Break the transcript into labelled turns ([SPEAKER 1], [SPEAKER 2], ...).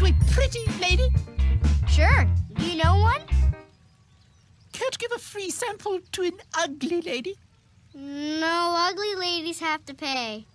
[SPEAKER 1] To a pretty lady?
[SPEAKER 2] Sure. Do you know one?
[SPEAKER 1] Can't give a free sample to an ugly lady.
[SPEAKER 2] No, ugly ladies have to pay.